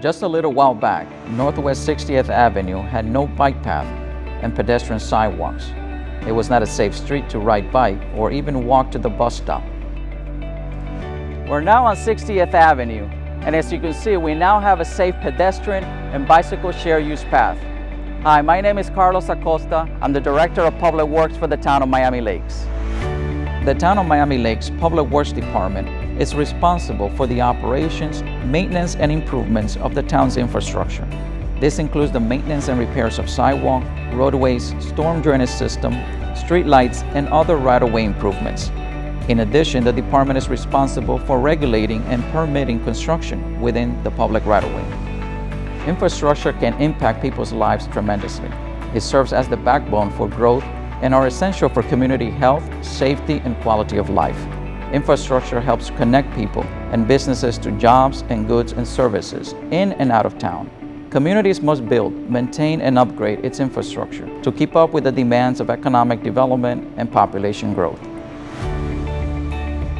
Just a little while back, Northwest 60th Avenue had no bike path and pedestrian sidewalks. It was not a safe street to ride bike or even walk to the bus stop. We're now on 60th Avenue, and as you can see, we now have a safe pedestrian and bicycle share use path. Hi, my name is Carlos Acosta. I'm the Director of Public Works for the Town of Miami Lakes. The Town of Miami Lakes Public Works Department is responsible for the operations, maintenance, and improvements of the town's infrastructure. This includes the maintenance and repairs of sidewalk, roadways, storm drainage system, street lights, and other right-of-way improvements. In addition, the department is responsible for regulating and permitting construction within the public right-of-way. Infrastructure can impact people's lives tremendously. It serves as the backbone for growth and are essential for community health, safety, and quality of life. Infrastructure helps connect people and businesses to jobs and goods and services in and out of town. Communities must build, maintain, and upgrade its infrastructure to keep up with the demands of economic development and population growth.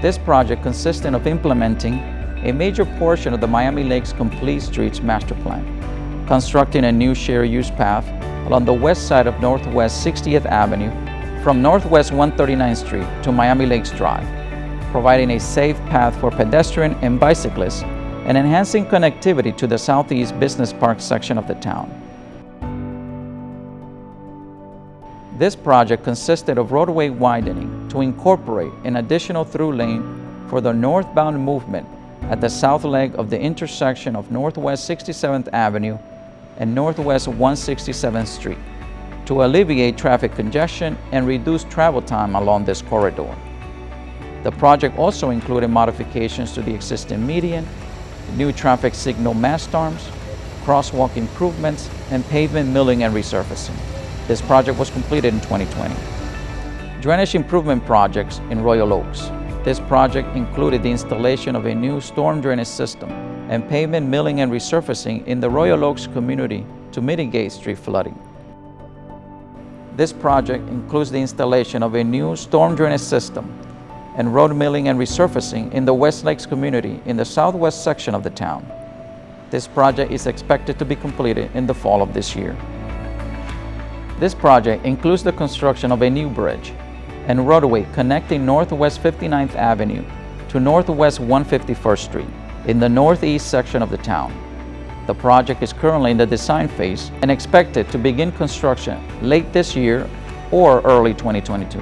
This project consisted of implementing a major portion of the Miami Lakes Complete Streets Master Plan, constructing a new share use path along the west side of Northwest 60th Avenue from Northwest 139th Street to Miami Lakes Drive, providing a safe path for pedestrians and bicyclists and enhancing connectivity to the Southeast Business Park section of the town. This project consisted of roadway widening to incorporate an additional through lane for the northbound movement at the south leg of the intersection of Northwest 67th Avenue and Northwest 167th Street to alleviate traffic congestion and reduce travel time along this corridor. The project also included modifications to the existing median, new traffic signal mast arms, crosswalk improvements, and pavement milling and resurfacing. This project was completed in 2020. Drainage improvement projects in Royal Oaks. This project included the installation of a new storm drainage system and pavement milling and resurfacing in the Royal Oaks community to mitigate street flooding. This project includes the installation of a new storm drainage system and road milling and resurfacing in the West Lakes community in the southwest section of the town. This project is expected to be completed in the fall of this year. This project includes the construction of a new bridge and roadway connecting Northwest 59th Avenue to Northwest 151st Street in the northeast section of the town. The project is currently in the design phase and expected to begin construction late this year or early 2022.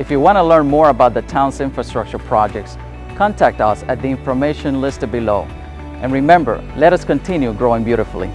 If you want to learn more about the town's infrastructure projects, contact us at the information listed below. And remember, let us continue growing beautifully.